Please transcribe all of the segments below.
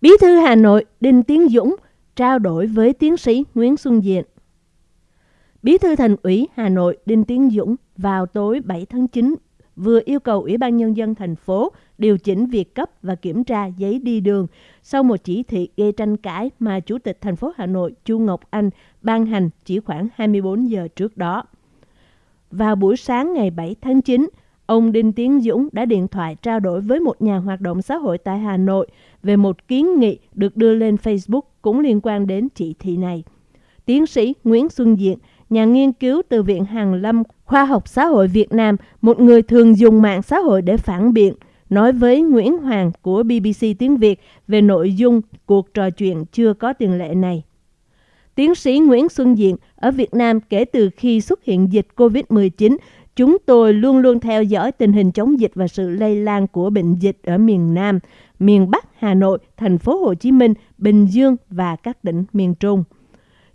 Bí thư Hà Nội Đinh Tiến Dũng trao đổi với tiến sĩ Nguyễn Xuân Diện. Bí thư Thành ủy Hà Nội Đinh Tiến Dũng vào tối 7 tháng 9 vừa yêu cầu Ủy ban Nhân dân thành phố điều chỉnh việc cấp và kiểm tra giấy đi đường sau một chỉ thị gây tranh cãi mà Chủ tịch thành phố Hà Nội Chu Ngọc Anh ban hành chỉ khoảng 24 giờ trước đó. Vào buổi sáng ngày 7 tháng 9, ông Đinh Tiến Dũng đã điện thoại trao đổi với một nhà hoạt động xã hội tại Hà Nội về một kiến nghị được đưa lên Facebook cũng liên quan đến chỉ thị này. Tiến sĩ Nguyễn Xuân Diện, nhà nghiên cứu từ Viện Hàn Lâm Khoa học Xã hội Việt Nam, một người thường dùng mạng xã hội để phản biện, nói với Nguyễn Hoàng của BBC Tiếng Việt về nội dung cuộc trò chuyện chưa có tiền lệ này. Tiến sĩ Nguyễn Xuân Diện ở Việt Nam kể từ khi xuất hiện dịch COVID-19, chúng tôi luôn luôn theo dõi tình hình chống dịch và sự lây lan của bệnh dịch ở miền Nam, miền Bắc Hà Nội, thành phố Hồ Chí Minh, Bình Dương và các tỉnh miền Trung.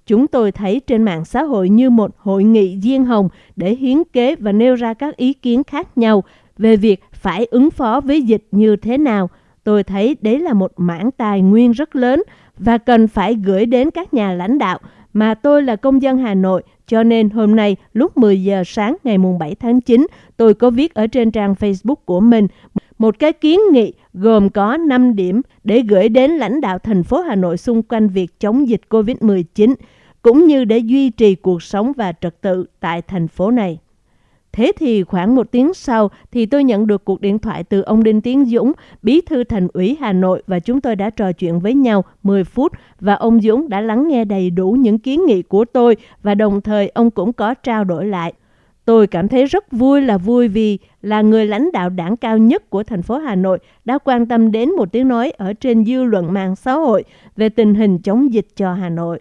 Chúng tôi thấy trên mạng xã hội như một hội nghị diên hồng để hiến kế và nêu ra các ý kiến khác nhau về việc phải ứng phó với dịch như thế nào. Tôi thấy đấy là một mảng tài nguyên rất lớn và cần phải gửi đến các nhà lãnh đạo mà tôi là công dân Hà Nội, cho nên hôm nay lúc 10 giờ sáng ngày mùng 7 tháng 9, tôi có viết ở trên trang Facebook của mình một cái kiến nghị gồm có 5 điểm để gửi đến lãnh đạo thành phố Hà Nội xung quanh việc chống dịch COVID-19, cũng như để duy trì cuộc sống và trật tự tại thành phố này. Thế thì khoảng một tiếng sau thì tôi nhận được cuộc điện thoại từ ông Đinh Tiến Dũng, bí thư thành ủy Hà Nội và chúng tôi đã trò chuyện với nhau 10 phút và ông Dũng đã lắng nghe đầy đủ những kiến nghị của tôi và đồng thời ông cũng có trao đổi lại. Tôi cảm thấy rất vui là vui vì là người lãnh đạo đảng cao nhất của thành phố Hà Nội đã quan tâm đến một tiếng nói ở trên dư luận mạng xã hội về tình hình chống dịch cho Hà Nội.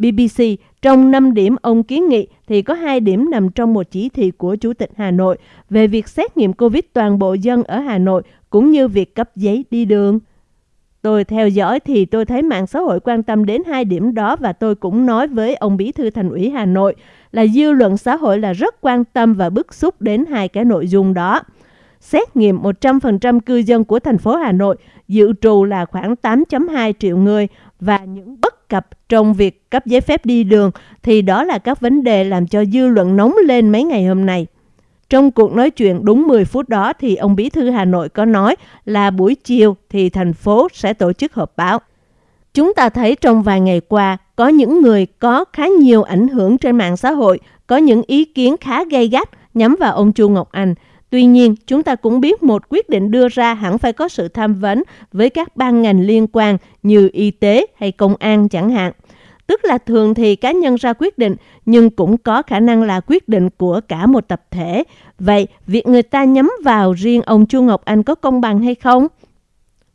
BBC, trong 5 điểm ông kiến nghị thì có 2 điểm nằm trong một chỉ thị của Chủ tịch Hà Nội về việc xét nghiệm COVID toàn bộ dân ở Hà Nội cũng như việc cấp giấy đi đường. Tôi theo dõi thì tôi thấy mạng xã hội quan tâm đến hai điểm đó và tôi cũng nói với ông Bí thư Thành ủy Hà Nội là dư luận xã hội là rất quan tâm và bức xúc đến hai cái nội dung đó. Xét nghiệm 100% cư dân của thành phố Hà Nội dự trù là khoảng 8.2 triệu người và những bất cập trong việc cấp giấy phép đi đường thì đó là các vấn đề làm cho dư luận nóng lên mấy ngày hôm nay. Trong cuộc nói chuyện đúng 10 phút đó thì ông Bí thư Hà Nội có nói là buổi chiều thì thành phố sẽ tổ chức họp báo. Chúng ta thấy trong vài ngày qua có những người có khá nhiều ảnh hưởng trên mạng xã hội, có những ý kiến khá gay gắt nhắm vào ông Chu Ngọc Anh. Tuy nhiên, chúng ta cũng biết một quyết định đưa ra hẳn phải có sự tham vấn với các ban ngành liên quan như y tế hay công an chẳng hạn. Tức là thường thì cá nhân ra quyết định nhưng cũng có khả năng là quyết định của cả một tập thể. Vậy việc người ta nhắm vào riêng ông Chu Ngọc Anh có công bằng hay không?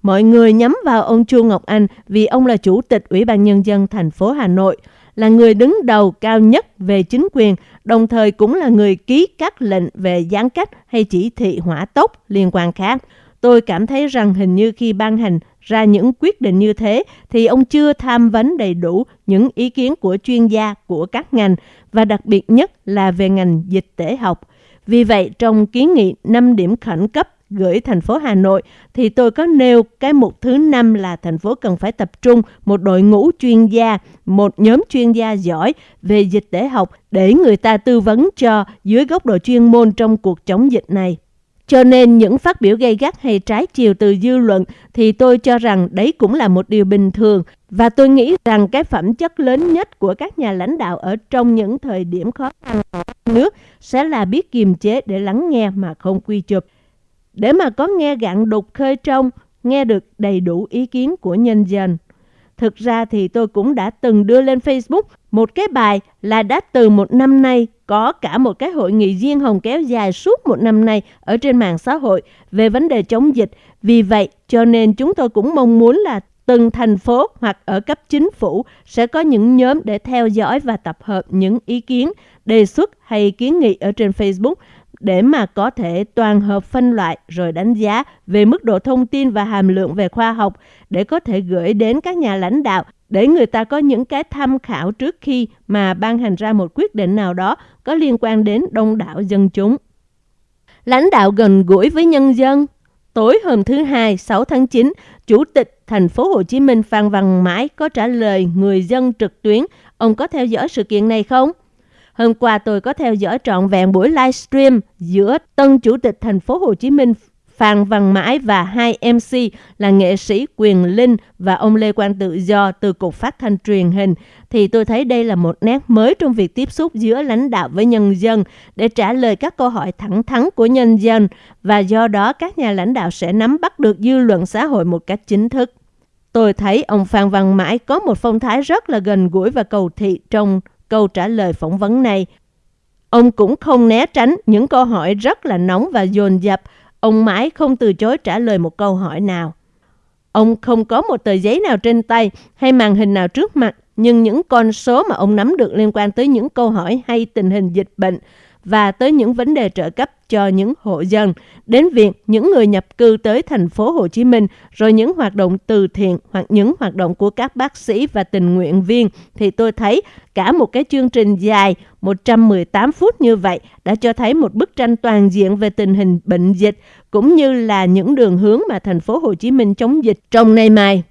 Mọi người nhắm vào ông Chu Ngọc Anh vì ông là chủ tịch Ủy ban Nhân dân thành phố Hà Nội, là người đứng đầu cao nhất về chính quyền, đồng thời cũng là người ký các lệnh về giãn cách hay chỉ thị hỏa tốc liên quan khác. Tôi cảm thấy rằng hình như khi ban hành ra những quyết định như thế thì ông chưa tham vấn đầy đủ những ý kiến của chuyên gia của các ngành và đặc biệt nhất là về ngành dịch tễ học. Vì vậy, trong kiến nghị 5 điểm khẩn cấp gửi thành phố Hà Nội thì tôi có nêu cái mục thứ năm là thành phố cần phải tập trung một đội ngũ chuyên gia, một nhóm chuyên gia giỏi về dịch tễ học để người ta tư vấn cho dưới góc độ chuyên môn trong cuộc chống dịch này. Cho nên những phát biểu gây gắt hay trái chiều từ dư luận thì tôi cho rằng đấy cũng là một điều bình thường và tôi nghĩ rằng cái phẩm chất lớn nhất của các nhà lãnh đạo ở trong những thời điểm khó khăn của nước sẽ là biết kiềm chế để lắng nghe mà không quy chụp. Để mà có nghe gạn đục khơi trong, nghe được đầy đủ ý kiến của nhân dân. Thực ra thì tôi cũng đã từng đưa lên Facebook một cái bài là đã từ một năm nay có cả một cái hội nghị riêng hồng kéo dài suốt một năm nay ở trên mạng xã hội về vấn đề chống dịch. Vì vậy cho nên chúng tôi cũng mong muốn là từng thành phố hoặc ở cấp chính phủ sẽ có những nhóm để theo dõi và tập hợp những ý kiến, đề xuất hay kiến nghị ở trên Facebook để mà có thể toàn hợp phân loại rồi đánh giá về mức độ thông tin và hàm lượng về khoa học để có thể gửi đến các nhà lãnh đạo để người ta có những cái tham khảo trước khi mà ban hành ra một quyết định nào đó có liên quan đến đông đảo dân chúng. Lãnh đạo gần gũi với nhân dân Tối hôm thứ Hai, 6 tháng 9, Chủ tịch thành phố Hồ Chí Minh Phan Văn Mãi có trả lời người dân trực tuyến. Ông có theo dõi sự kiện này không? Hôm qua tôi có theo dõi trọn vẹn buổi livestream giữa tân Chủ tịch thành phố Hồ Chí Minh Phan Văn Mãi và hai MC là nghệ sĩ Quyền Linh và ông Lê Quang Tự Do từ Cục Phát thanh Truyền hình, thì tôi thấy đây là một nét mới trong việc tiếp xúc giữa lãnh đạo với nhân dân để trả lời các câu hỏi thẳng thắn của nhân dân và do đó các nhà lãnh đạo sẽ nắm bắt được dư luận xã hội một cách chính thức. Tôi thấy ông Phan Văn Mãi có một phong thái rất là gần gũi và cầu thị trong câu trả lời phỏng vấn này. Ông cũng không né tránh những câu hỏi rất là nóng và dồn dập, Ông mãi không từ chối trả lời một câu hỏi nào. Ông không có một tờ giấy nào trên tay hay màn hình nào trước mặt, nhưng những con số mà ông nắm được liên quan tới những câu hỏi hay tình hình dịch bệnh và tới những vấn đề trợ cấp cho những hộ dân, đến việc những người nhập cư tới thành phố Hồ Chí Minh, rồi những hoạt động từ thiện hoặc những hoạt động của các bác sĩ và tình nguyện viên, thì tôi thấy cả một cái chương trình dài 118 phút như vậy đã cho thấy một bức tranh toàn diện về tình hình bệnh dịch cũng như là những đường hướng mà thành phố Hồ Chí Minh chống dịch trong nay mai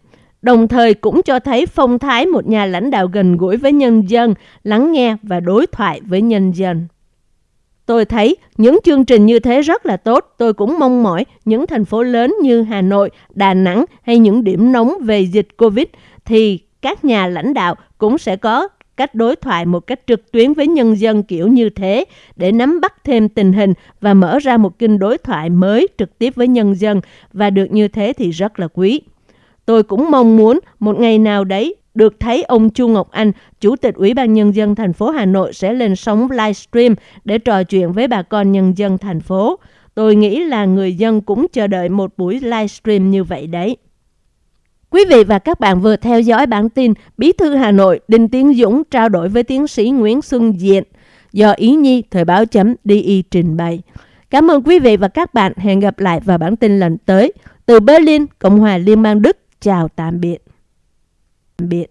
đồng thời cũng cho thấy phong thái một nhà lãnh đạo gần gũi với nhân dân, lắng nghe và đối thoại với nhân dân. Tôi thấy những chương trình như thế rất là tốt. Tôi cũng mong mỏi những thành phố lớn như Hà Nội, Đà Nẵng hay những điểm nóng về dịch Covid thì các nhà lãnh đạo cũng sẽ có cách đối thoại một cách trực tuyến với nhân dân kiểu như thế để nắm bắt thêm tình hình và mở ra một kênh đối thoại mới trực tiếp với nhân dân và được như thế thì rất là quý. Tôi cũng mong muốn một ngày nào đấy được thấy ông Chu Ngọc Anh, Chủ tịch Ủy ban Nhân dân thành phố Hà Nội sẽ lên sóng livestream để trò chuyện với bà con nhân dân thành phố. Tôi nghĩ là người dân cũng chờ đợi một buổi livestream như vậy đấy. Quý vị và các bạn vừa theo dõi bản tin Bí thư Hà Nội Đinh Tiến Dũng trao đổi với tiến sĩ Nguyễn Xuân Diện do Ý Nhi Thời báo chấm DI trình bày. Cảm ơn quý vị và các bạn. Hẹn gặp lại vào bản tin lần tới. Từ Berlin, Cộng hòa Liên bang Đức. Chào tạm biệt biệt.